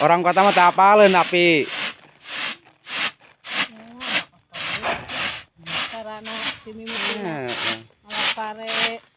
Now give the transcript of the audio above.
Orang kota mah tak apaleun tapi oh, Karena sini mah malah pare.